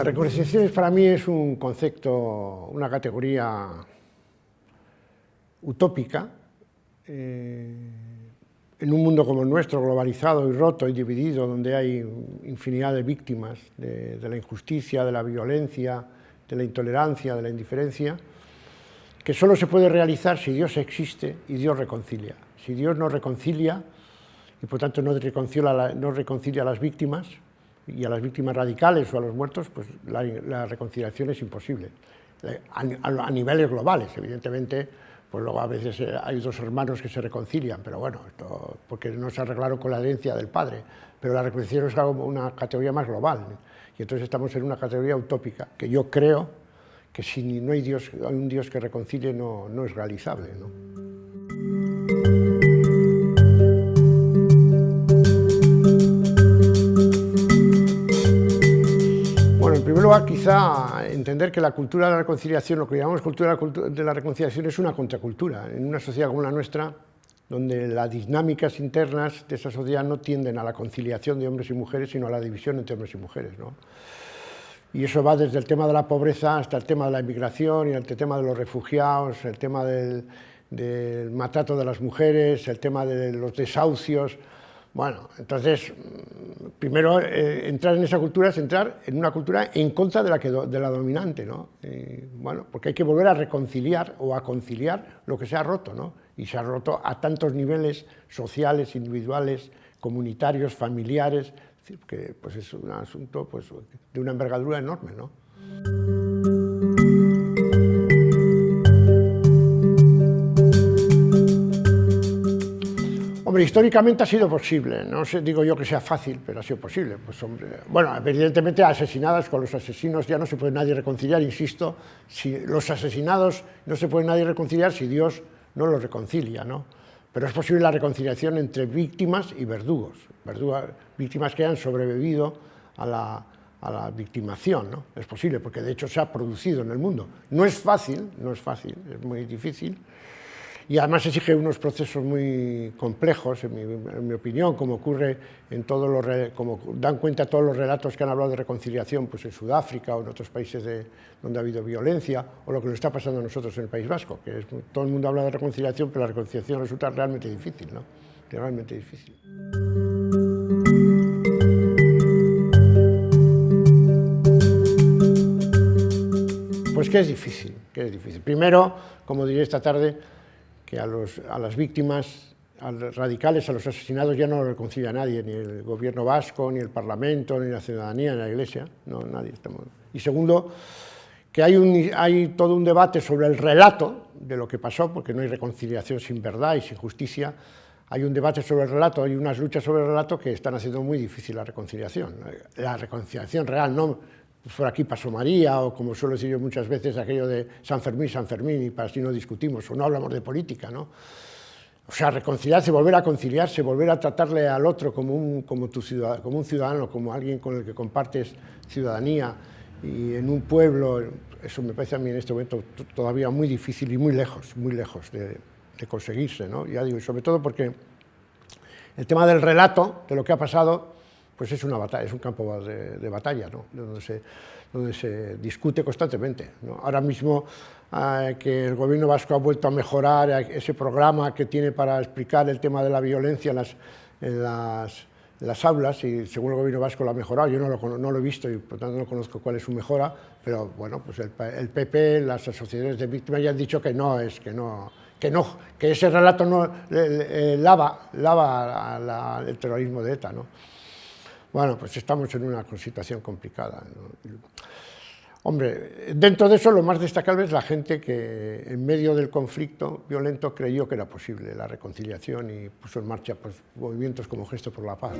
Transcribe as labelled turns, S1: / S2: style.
S1: La reconciliación para mí es un concepto, una categoría utópica, eh, en un mundo como el nuestro, globalizado y roto y dividido, donde hay infinidad de víctimas de, la injusticia, de la violencia, de la intolerancia, de la indiferencia, que solo se puede realizar si Dios existe y Dios reconcilia. Si Dios no reconcilia, y por tanto no reconcilia, no reconcilia a las víctimas, y a las víctimas radicales o a los muertos, pues la, reconciliación es imposible. Eh, a, niveles globales, evidentemente, pues luego a veces eh, hay dos hermanos que se reconcilian, pero bueno, porque no se arreglaron con la herencia del padre, pero la reconciliación es algo, una categoría más global, y entonces estamos en una categoría utópica, que yo creo que si no hay, Dios, hay un Dios que reconcilie no, no es realizable. ¿no? Lugar, quizá entender que la cultura de la reconciliación, lo que llamamos cultura de la reconciliación, es una contracultura. En una sociedad como la nuestra, donde las dinámicas internas de esa sociedad no tienden a la conciliación de hombres y mujeres, sino a la división entre hombres y mujeres. ¿no? Y eso va desde el tema de la pobreza hasta el tema de la inmigración y el tema de los refugiados, el tema del, del de las mujeres, el tema de los desahucios, bueno, entonces, mm, primero eh, entrar en esa cultura es entrar en una cultura en contra de la, que de la dominante, ¿no? bueno, porque hay que volver a reconciliar o a conciliar lo que se ha roto, ¿no? Y se ha roto a tantos niveles sociales, individuales, comunitarios, familiares, que pues es un asunto pues, de una envergadura enorme, ¿no? Hombre, históricamente ha sido posible, no digo yo que sea fácil, pero ha sido posible. Pues, hombre, bueno, evidentemente asesinadas con los asesinos ya no se puede nadie reconciliar, insisto, si los asesinados no se puede nadie reconciliar si Dios no los reconcilia, ¿no? Pero es posible la reconciliación entre víctimas y verdugos, víctimas que han sobrevivido a la, a la victimación, ¿no? Es posible, porque de hecho se ha producido en el mundo. No es fácil, no es fácil, es muy difícil, y además exige unos procesos muy complejos, en mi, opinión, como ocurre en todos los, como dan cuenta todos los relatos que han hablado de reconciliación pues en Sudáfrica o en otros países de, donde ha habido violencia, o lo que nos está pasando a nosotros en el País Vasco, que todo el mundo habla de reconciliación, pero la reconciliación resulta realmente difícil, ¿no? Realmente difícil. Pues que es difícil, que es difícil. Primero, como diré esta tarde, que a, las víctimas, a los radicales, a los asesinados ya no lo reconcilia nadie, ni el gobierno vasco, ni el parlamento, ni la ciudadanía, ni la iglesia, no, nadie. Y segundo, que hay, hay todo un debate sobre el relato de lo que pasó, porque no hay reconciliación sin verdad y sin justicia, hay un debate sobre el relato, hay unas luchas sobre el relato que están haciendo muy difícil la reconciliación. La reconciliación real, no pues por aquí pasó María, o como suelo decir yo muchas veces, aquello de San Fermín, San Fermín, y para así no discutimos, o no hablamos de política, ¿no? O sea, reconciliarse, volver a conciliarse, volver a tratarle al otro como un, como tu ciudadano, como un ciudadano, como alguien con el que compartes ciudadanía, y en un pueblo, eso me parece a mí en este momento todavía muy difícil y muy lejos, muy lejos de, de conseguirse, ¿no? Ya digo, y sobre todo porque el tema del relato, de lo que ha pasado, pues es una batalla, es un campo de, batalla, ¿no? donde, se, donde se discute constantemente. Ahora mismo eh, que el gobierno vasco ha vuelto a mejorar ese programa que tiene para explicar el tema de la violencia en las, en las, las aulas, y según el gobierno vasco lo ha mejorado, yo no lo, no lo, he visto y por tanto no conozco cuál es su mejora, pero bueno, pues el, el PP, las asociaciones de víctimas ya han dicho que no, es que no, que, no, que ese relato no lava, lava el terrorismo de ETA. ¿no? Bueno, pues estamos en una situación complicada. Hombre, dentro de eso lo más destacable es la gente que en medio del conflicto violento creyó que era posible la reconciliación y puso en marcha pues, movimientos como Gesto por la Paz.